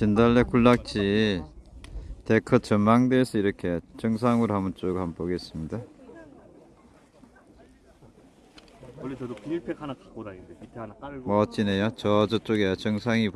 진달래 군락지 데크 전망대에서 이렇게 정상으로 한번 쭉 한번 보겠습니다. 원래 저도 비닐팩 하나 갖고 다니는데 밑에 하나 깔고 멋지네요. 저 저쪽에 정상이